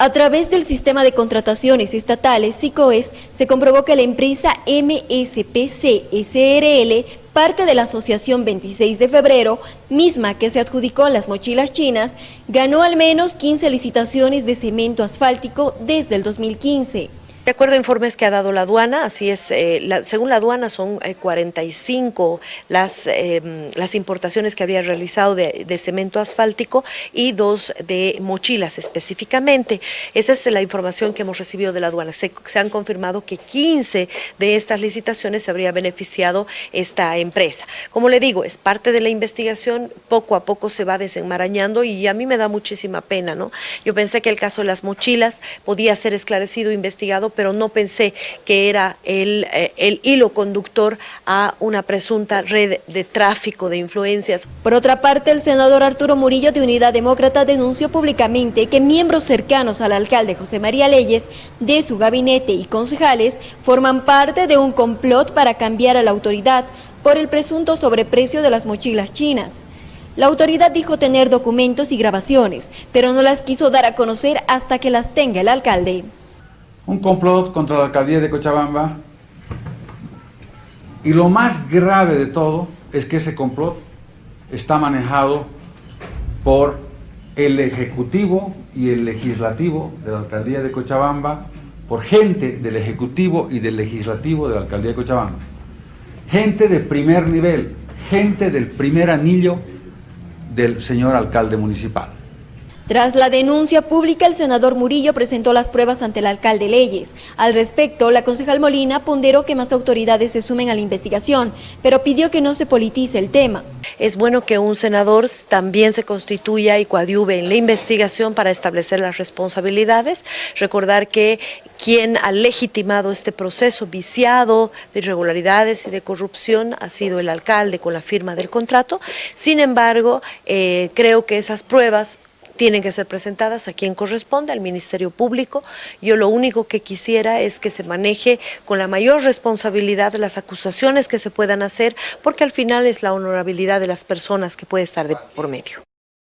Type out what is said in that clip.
A través del sistema de contrataciones estatales SICOES se comprobó que la empresa MSPC SRL, parte de la Asociación 26 de Febrero, misma que se adjudicó las mochilas chinas, ganó al menos 15 licitaciones de cemento asfáltico desde el 2015. De acuerdo a informes que ha dado la aduana, así es, eh, según la aduana son eh, 45 las, eh, las importaciones que habría realizado de, cemento asfáltico y dos de mochilas específicamente. Esa es la información que hemos recibido de la aduana. Se, han confirmado que 15 de estas licitaciones se habría beneficiado esta empresa. Como le digo, es parte de la investigación, poco a poco se va desenmarañando y a mí me da muchísima pena, ¿no? Yo pensé que el caso de las mochilas podía ser esclarecido, investigado, pero no pensé que era el, eh, el, hilo conductor a una presunta red de tráfico de influencias. Por otra parte, el senador Arturo Murillo de Unidad Demócrata denunció públicamente que miembros cercanos al alcalde José María Leyes, de su gabinete y concejales, forman parte de un complot para cambiar a la autoridad por el presunto sobreprecio de las mochilas chinas. La autoridad dijo tener documentos y grabaciones, pero no las quiso dar a conocer hasta que las tenga el alcalde un complot contra la alcaldía de Cochabamba y lo más grave de todo es que ese complot está manejado por el Ejecutivo y el Legislativo de la Alcaldía de Cochabamba, por gente del Ejecutivo y del Legislativo de la Alcaldía de Cochabamba. Gente de primer nivel, gente del primer anillo del señor alcalde municipal. Tras la denuncia pública, el senador Murillo presentó las pruebas ante el alcalde Leyes. Al respecto, la concejal Molina ponderó que más autoridades se sumen a la investigación, pero pidió que no se politice el tema. Es bueno que un senador también se constituya y coadyuve en la investigación para establecer las responsabilidades. Recordar que quien ha legitimado este proceso viciado de irregularidades y de corrupción ha sido el alcalde con la firma del contrato. Sin embargo, eh, creo que esas pruebas tienen que ser presentadas a quien corresponde, al Ministerio Público. Yo lo único que quisiera es que se maneje con la mayor responsabilidad las acusaciones que se puedan hacer, porque al final es la honorabilidad de las personas que puede estar de por medio.